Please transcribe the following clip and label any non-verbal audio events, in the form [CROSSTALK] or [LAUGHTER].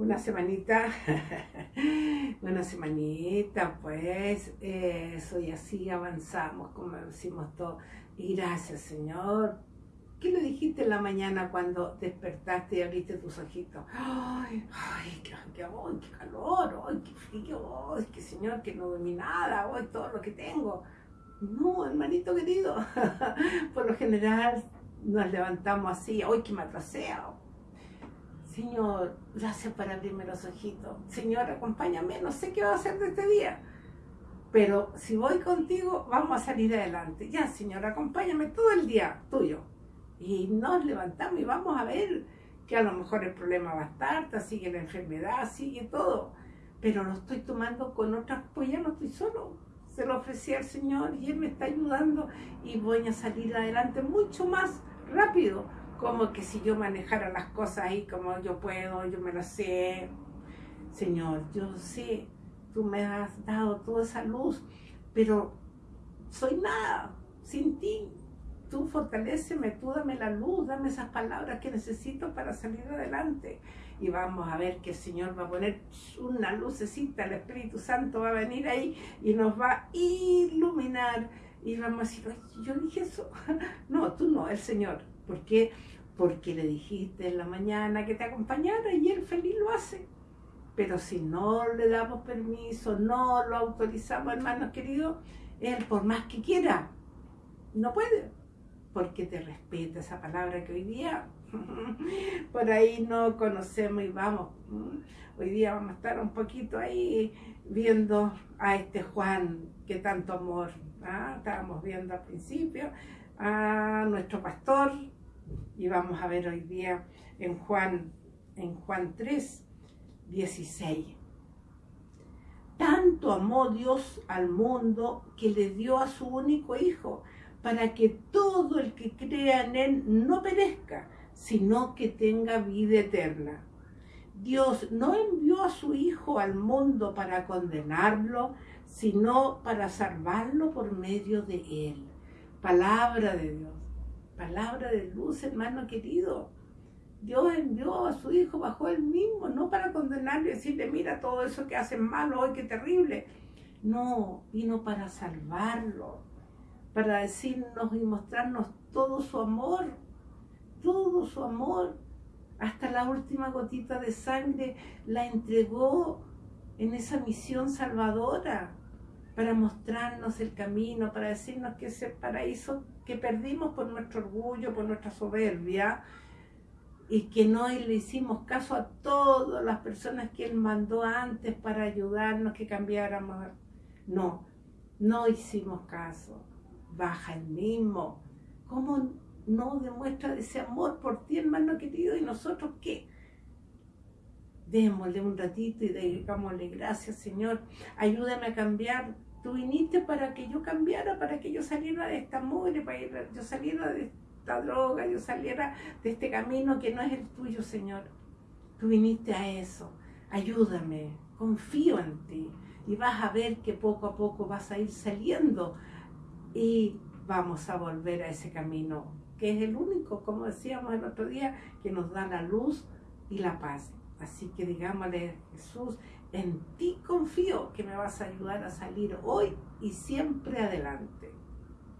una semanita, [LAUGHS] una semanita, pues eso, y así avanzamos, como decimos todo. Y gracias, Señor. ¿Qué le dijiste en la mañana cuando despertaste y abriste tus ojitos? Ay, ay, qué, qué, qué calor, ay, qué frío, ay, qué Señor, que no dormí nada, ay, todo lo que tengo. No, hermanito querido, [LAUGHS] por lo general nos levantamos así, hoy que me Señor, gracias por abrirme los ojitos. Señor, acompáñame, no sé qué va a hacer de este día. Pero si voy contigo, vamos a salir adelante. Ya, Señor, acompáñame todo el día tuyo. Y nos levantamos y vamos a ver que a lo mejor el problema va a estar, sigue la enfermedad, sigue todo. Pero lo estoy tomando con otras, pues ya no estoy solo. Se lo ofrecí al Señor y Él me está ayudando y voy a salir adelante mucho más rápido como que si yo manejara las cosas ahí como yo puedo, yo me lo sé. Señor, yo sé, tú me has dado toda esa luz, pero soy nada sin ti. Tú fortaleceme, tú dame la luz, dame esas palabras que necesito para salir adelante. Y vamos a ver que el Señor va a poner una lucecita, el Espíritu Santo va a venir ahí y nos va a iluminar. Y vamos a decir, yo dije eso. [LAUGHS] No, tú no, el Señor. Porque porque le dijiste en la mañana que te acompañara y él feliz lo hace. Pero si no le damos permiso, no lo autorizamos, hermanos queridos, él por más que quiera, no puede, porque te respeta esa palabra que hoy día [LAUGHS] por ahí no conocemos y vamos. Hoy día vamos a estar un poquito ahí viendo a este Juan que tanto amor ¿ah? estábamos viendo al principio, a nuestro pastor, y vamos a ver hoy día en Juan, en Juan 3, 16. Tanto amó Dios al mundo que le dio a su único Hijo, para que todo el que crea en Él no perezca, sino que tenga vida eterna. Dios no envió a su Hijo al mundo para condenarlo, sino para salvarlo por medio de Él. Palabra de Dios palabra de luz, hermano querido. Dios envió a su Hijo bajo él mismo, no para condenarlo y decirle, mira todo eso que hacen malo hoy, qué terrible. No, vino para salvarlo, para decirnos y mostrarnos todo su amor, todo su amor. Hasta la última gotita de sangre la entregó en esa misión salvadora para mostrarnos el camino, para decirnos que ese paraíso que perdimos por nuestro orgullo, por nuestra soberbia, y que no le hicimos caso a todas las personas que Él mandó antes para ayudarnos, que cambiáramos. No, no hicimos caso. Baja el mismo. ¿Cómo no demuestra ese amor por ti, hermano querido? ¿Y nosotros qué? Démosle un ratito y digámosle gracias, Señor. Ayúdame a cambiar Tú viniste para que yo cambiara, para que yo saliera de esta mugre, para que yo saliera de esta droga, yo saliera de este camino que no es el tuyo, Señor. Tú viniste a eso. Ayúdame, confío en ti. Y vas a ver que poco a poco vas a ir saliendo y vamos a volver a ese camino, que es el único, como decíamos el otro día, que nos da la luz y la paz. Así que digámosle, Jesús, en ti confío que me vas a ayudar a salir hoy y siempre adelante.